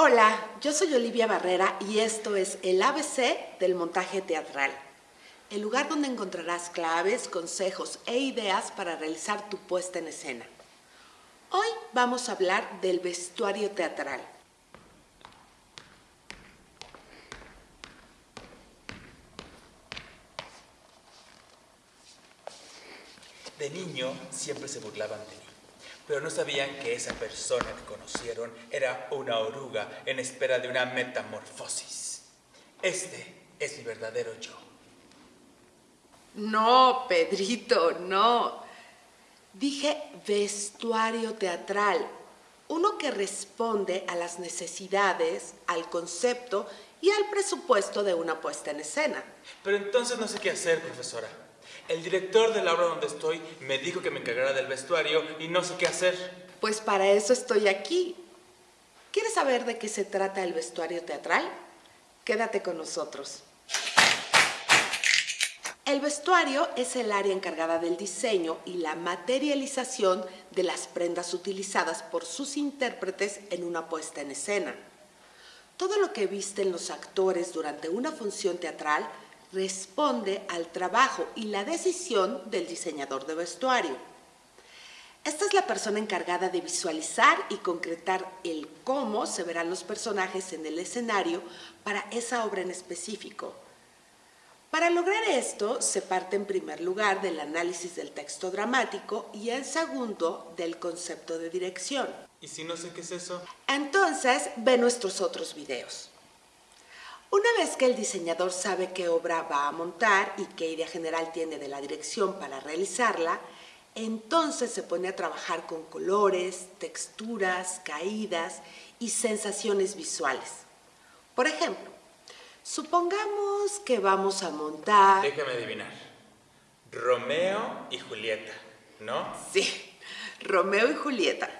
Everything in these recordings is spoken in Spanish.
Hola, yo soy Olivia Barrera y esto es el ABC del montaje teatral. El lugar donde encontrarás claves, consejos e ideas para realizar tu puesta en escena. Hoy vamos a hablar del vestuario teatral. De niño siempre se burlaban de mí, pero no sabían que esa persona que conocieron era una oruga en espera de una metamorfosis. Este es mi verdadero yo. No, Pedrito, no. Dije vestuario teatral, uno que responde a las necesidades, al concepto y al presupuesto de una puesta en escena. Pero entonces no sé qué hacer, profesora. El director de la obra donde estoy me dijo que me encargara del vestuario y no sé qué hacer. Pues para eso estoy aquí. ¿Quieres saber de qué se trata el vestuario teatral? Quédate con nosotros. El vestuario es el área encargada del diseño y la materialización de las prendas utilizadas por sus intérpretes en una puesta en escena. Todo lo que visten los actores durante una función teatral responde al trabajo y la decisión del diseñador de vestuario. Esta es la persona encargada de visualizar y concretar el cómo se verán los personajes en el escenario para esa obra en específico. Para lograr esto, se parte en primer lugar del análisis del texto dramático y en segundo del concepto de dirección. ¿Y si no sé qué es eso? Entonces, ve nuestros otros videos. Una vez que el diseñador sabe qué obra va a montar y qué idea general tiene de la dirección para realizarla, entonces se pone a trabajar con colores, texturas, caídas y sensaciones visuales. Por ejemplo, supongamos que vamos a montar... Déjame adivinar. Romeo y Julieta, ¿no? Sí, Romeo y Julieta.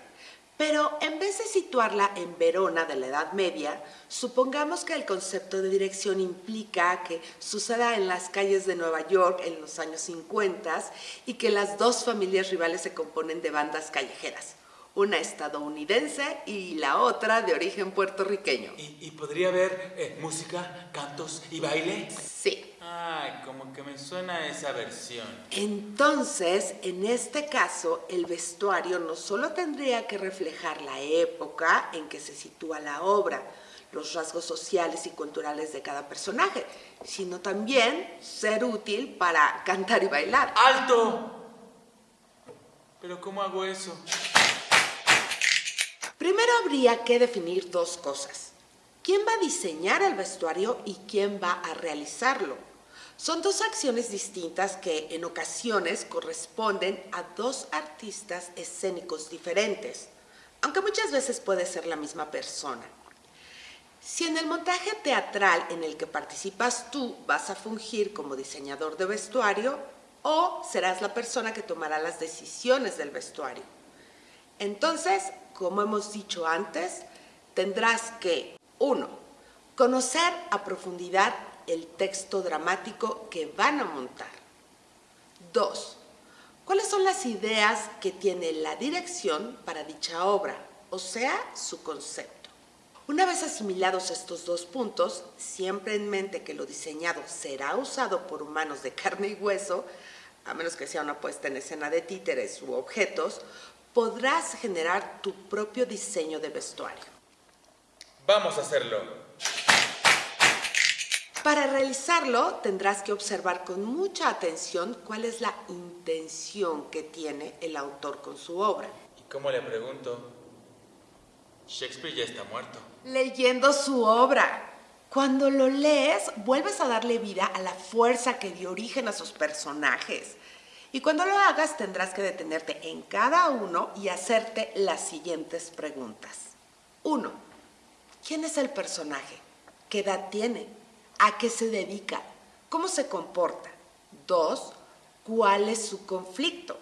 Pero en vez de situarla en Verona de la Edad Media, supongamos que el concepto de dirección implica que suceda en las calles de Nueva York en los años 50 y que las dos familias rivales se componen de bandas callejeras, una estadounidense y la otra de origen puertorriqueño. ¿Y, podría haber eh, música, cantos y baile? Sí. Ay, como que me suena esa versión. Entonces, en este caso, el vestuario no solo tendría que reflejar la época en que se sitúa la obra, los rasgos sociales y culturales de cada personaje, sino también ser útil para cantar y bailar. ¡Alto! ¿Pero cómo hago eso? Primero habría que definir dos cosas. ¿Quién va a diseñar el vestuario y quién va a realizarlo? Son dos acciones distintas que en ocasiones corresponden a dos artistas escénicos diferentes, aunque muchas veces puede ser la misma persona. Si en el montaje teatral en el que participas tú vas a fungir como diseñador de vestuario o serás la persona que tomará las decisiones del vestuario. Entonces, como hemos dicho antes, tendrás que, uno, conocer a profundidad el texto dramático que van a montar. Dos, ¿cuáles son las ideas que tiene la dirección para dicha obra, o sea, su concepto? Una vez asimilados estos dos puntos, siempre en mente que lo diseñado será usado por humanos de carne y hueso, a menos que sea una puesta en escena de títeres u objetos, podrás generar tu propio diseño de vestuario. Vamos a hacerlo. Para realizarlo tendrás que observar con mucha atención cuál es la intención que tiene el autor con su obra. ¿Y cómo le pregunto? Shakespeare ya está muerto. Leyendo su obra. Cuando lo lees, vuelves a darle vida a la fuerza que dio origen a sus personajes. Y cuando lo hagas, tendrás que detenerte en cada uno y hacerte las siguientes preguntas. Uno, ¿quién es el personaje? ¿Qué edad tiene? ¿A qué se dedica? ¿Cómo se comporta? Dos, ¿cuál es su conflicto?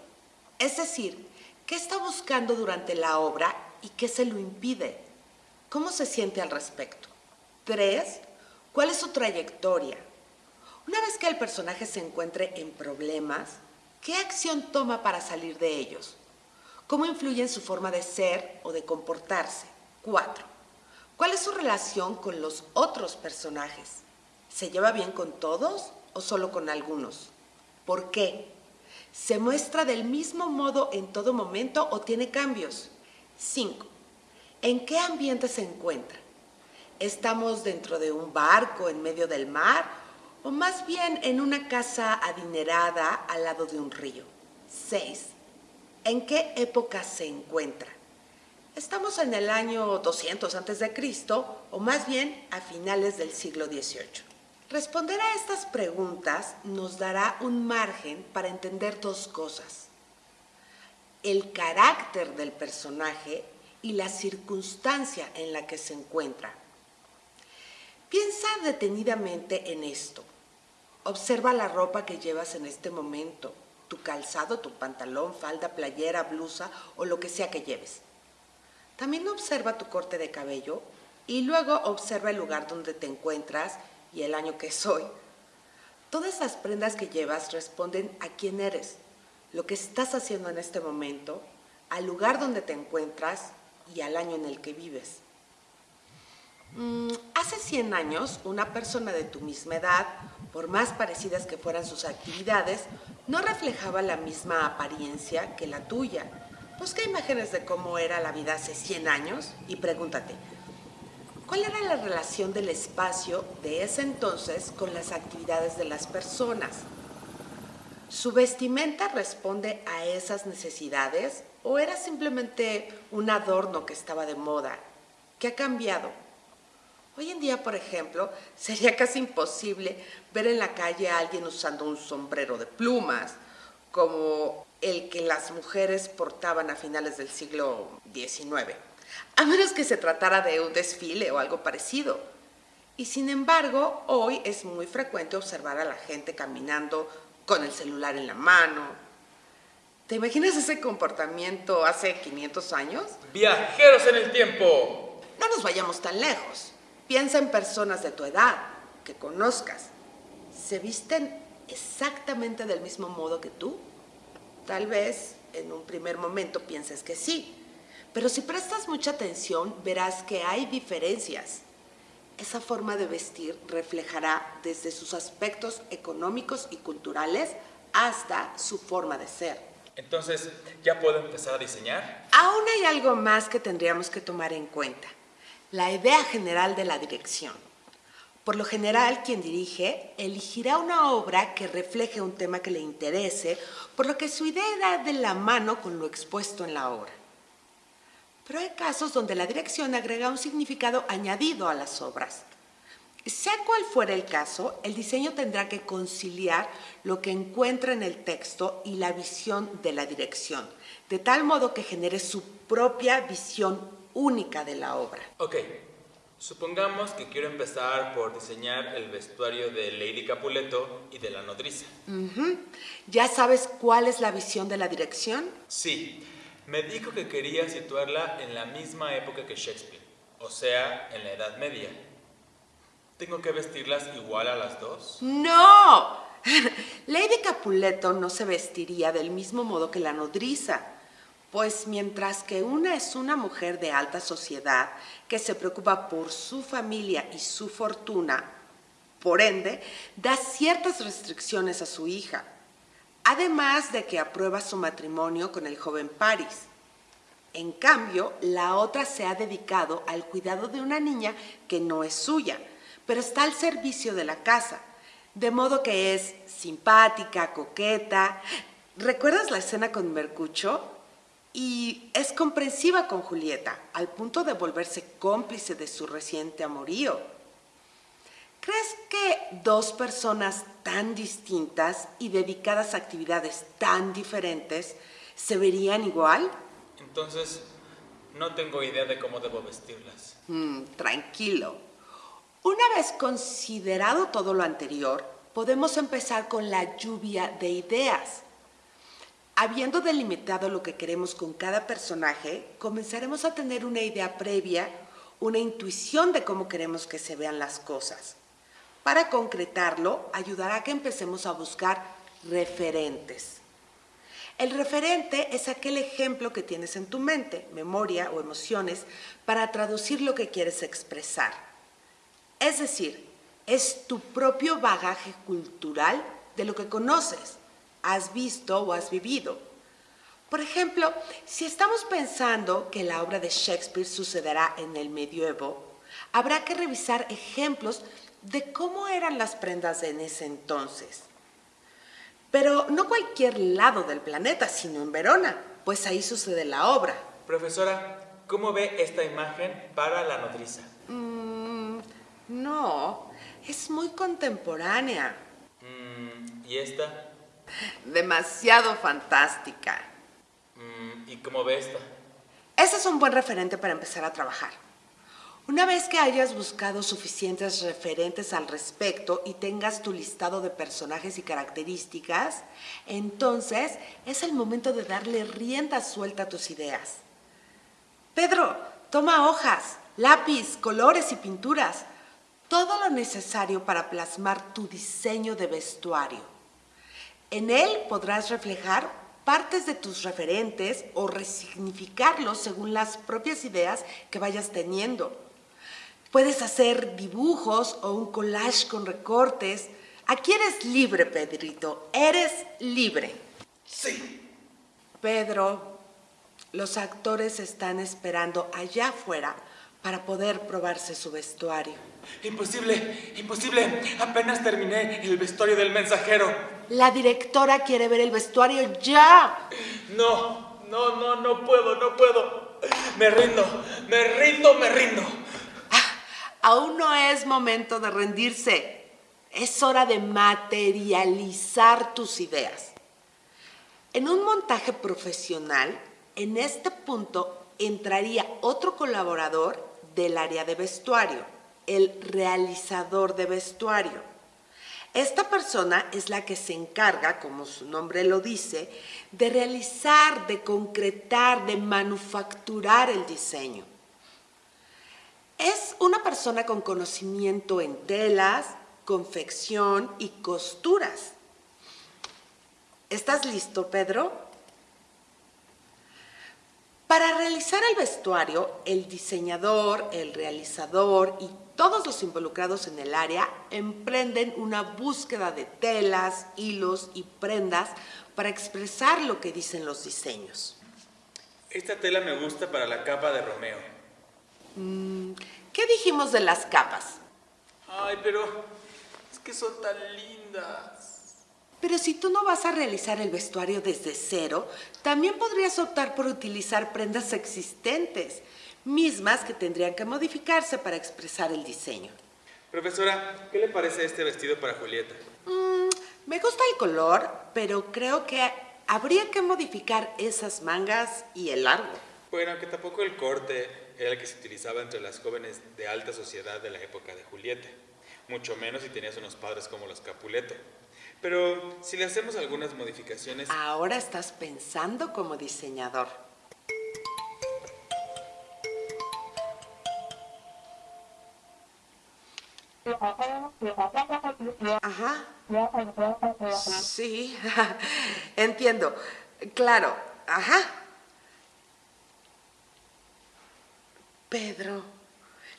Es decir, ¿qué está buscando durante la obra y qué se lo impide? ¿Cómo se siente al respecto? Tres, ¿cuál es su trayectoria? Una vez que el personaje se encuentre en problemas, ¿qué acción toma para salir de ellos? ¿Cómo influye en su forma de ser o de comportarse? Cuatro, ¿Cuál es su relación con los otros personajes? ¿Se lleva bien con todos o solo con algunos? ¿Por qué? ¿Se muestra del mismo modo en todo momento o tiene cambios? 5. ¿En qué ambiente se encuentra? ¿Estamos dentro de un barco en medio del mar o más bien en una casa adinerada al lado de un río? 6. ¿En qué época se encuentra? ¿Estamos en el año 200 a.C. o más bien a finales del siglo XVIII? Responder a estas preguntas nos dará un margen para entender dos cosas. El carácter del personaje y la circunstancia en la que se encuentra. Piensa detenidamente en esto. Observa la ropa que llevas en este momento tu calzado, tu pantalón, falda, playera, blusa o lo que sea que lleves. También observa tu corte de cabello y luego observa el lugar donde te encuentras y el año que soy. Todas las prendas que llevas responden a quién eres, lo que estás haciendo en este momento, al lugar donde te encuentras y al año en el que vives. Mm, hace 100 años, una persona de tu misma edad, por más parecidas que fueran sus actividades, no reflejaba la misma apariencia que la tuya. Busca imágenes de cómo era la vida hace 100 años y pregúntate, ¿cuál era la relación del espacio de ese entonces con las actividades de las personas? ¿Su vestimenta responde a esas necesidades o era simplemente un adorno que estaba de moda? ¿Qué ha cambiado? Hoy en día, por ejemplo, sería casi imposible ver en la calle a alguien usando un sombrero de plumas, como el que las mujeres portaban a finales del siglo XIX, a menos que se tratara de un desfile o algo parecido. Y sin embargo, hoy es muy frecuente observar a la gente caminando con el celular en la mano. ¿Te imaginas ese comportamiento hace 500 años? Viajeros en el tiempo. No nos vayamos tan lejos. Piensa en personas de tu edad, que conozcas. ¿Se visten exactamente del mismo modo que tú? Tal vez en un primer momento pienses que sí, pero si prestas mucha atención verás que hay diferencias. Esa forma de vestir reflejará desde sus aspectos económicos y culturales hasta su forma de ser. Entonces, ¿ya puedo empezar a diseñar? Aún hay algo más que tendríamos que tomar en cuenta la idea general de la dirección. Por lo general, quien dirige elegirá una obra que refleje un tema que le interese, por lo que su idea irá de la mano con lo expuesto en la obra. Pero hay casos donde la dirección agrega un significado añadido a las obras. Sea cual fuera el caso, el diseño tendrá que conciliar lo que encuentra en el texto y la visión de la dirección, de tal modo que genere su propia visión única de la obra. Ok, supongamos que quiero empezar por diseñar el vestuario de Lady Capuleto y de la nodriza. ¿Ya sabes cuál es la visión de la dirección? Sí, me dijo que quería situarla en la misma época que Shakespeare, o sea, en la Edad Media. ¿Tengo que vestirlas igual a las dos? ¡No! Lady Capuleto no se vestiría del mismo modo que la nodriza. Pues mientras que una es una mujer de alta sociedad que se preocupa por su familia y su fortuna, por ende, da ciertas restricciones a su hija, además de que aprueba su matrimonio con el joven Paris. En cambio, la otra se ha dedicado al cuidado de una niña que no es suya, pero está al servicio de la casa, de modo que es simpática, coqueta. ¿Recuerdas la escena con Mercucho? Y es comprensiva con Julieta, al punto de volverse cómplice de su reciente amorío. ¿Crees que dos personas tan distintas y dedicadas a actividades tan diferentes se verían igual? Entonces, no tengo idea de cómo debo vestirlas. Mm, tranquilo. Una vez considerado todo lo anterior, podemos empezar con la lluvia de ideas. Habiendo delimitado lo que queremos con cada personaje, comenzaremos a tener una idea previa, una intuición de cómo queremos que se vean las cosas. Para concretarlo, ayudará a que empecemos a buscar referentes. El referente es aquel ejemplo que tienes en tu mente, memoria o emociones para traducir lo que quieres expresar. Es decir, es tu propio bagaje cultural de lo que conoces, has visto o has vivido. Por ejemplo, si estamos pensando que la obra de Shakespeare sucederá en el medioevo, habrá que revisar ejemplos de cómo eran las prendas en ese entonces. Pero no cualquier lado del planeta, sino en Verona, pues ahí sucede la obra. Profesora, ¿cómo ve esta imagen para la nodriza? Mm, no, es muy contemporánea. Mm, ¿Y esta? Demasiado fantástica. Mm, ¿Y cómo ve esta? Ese es un buen referente para empezar a trabajar. Una vez que hayas buscado suficientes referentes al respecto y tengas tu listado de personajes y características, entonces es el momento de darle rienda suelta a tus ideas. Pedro, toma hojas, lápiz, colores y pinturas, todo lo necesario para plasmar tu diseño de vestuario. En él podrás reflejar partes de tus referentes o resignificarlos según las propias ideas que vayas teniendo. Puedes hacer dibujos o un collage con recortes. Aquí eres libre, Pedrito. Eres libre. Sí. Pedro, los actores están esperando allá afuera para poder probarse su vestuario. Imposible, imposible. Apenas terminé el vestuario del mensajero. La directora quiere ver el vestuario ya. No, no, no, no puedo, no puedo. Me rindo, me rindo, me rindo. Aún no es momento de rendirse. Es hora de materializar tus ideas. En un montaje profesional, en este punto entraría otro colaborador del área de vestuario, el realizador de vestuario. Esta persona es la que se encarga, como su nombre lo dice, de realizar, de concretar, de manufacturar el diseño. Es una persona con conocimiento en telas, confección y costuras. ¿Estás listo, Pedro? Para realizar el vestuario, el diseñador, el realizador y todos los involucrados en el área emprenden una búsqueda de telas, hilos y prendas para expresar lo que dicen los diseños. Esta tela me gusta para la capa de Romeo. Mm, ¿Qué dijimos de las capas? Ay, pero es que son tan lindas. Pero si tú no vas a realizar el vestuario desde cero, también podrías optar por utilizar prendas existentes, mismas que tendrían que modificarse para expresar el diseño. Profesora, ¿qué le parece este vestido para Julieta? Mm, me gusta el color, pero creo que habría que modificar esas mangas y el largo. Bueno, que tampoco el corte era el que se utilizaba entre las jóvenes de alta sociedad de la época de Julieta, mucho menos si tenías unos padres como los Capuleto. Pero si le hacemos algunas modificaciones... Ahora estás pensando como diseñador. Ajá. Sí, entiendo. Claro, ajá. Pedro,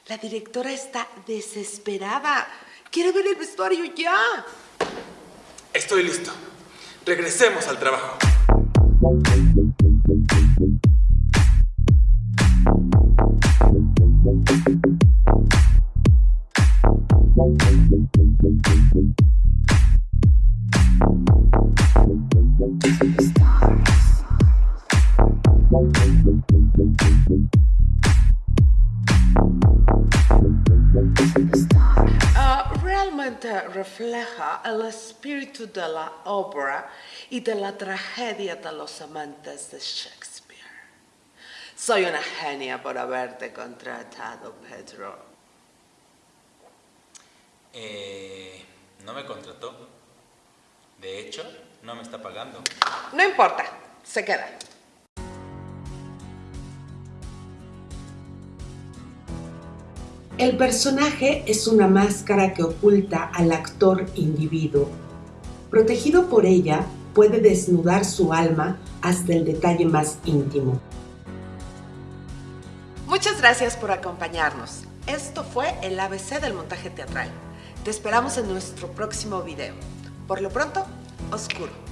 la directora está desesperada. Quiere ver el vestuario ya. Estoy listo. Regresemos al trabajo. Refleja el espíritu de la obra y de la tragedia de los amantes de Shakespeare. Soy una genia por haberte contratado, Pedro. Eh, no me contrató. De hecho, no me está pagando. No importa, se queda. El personaje es una máscara que oculta al actor individuo. Protegido por ella, puede desnudar su alma hasta el detalle más íntimo. Muchas gracias por acompañarnos. Esto fue el ABC del montaje teatral. Te esperamos en nuestro próximo video. Por lo pronto, oscuro.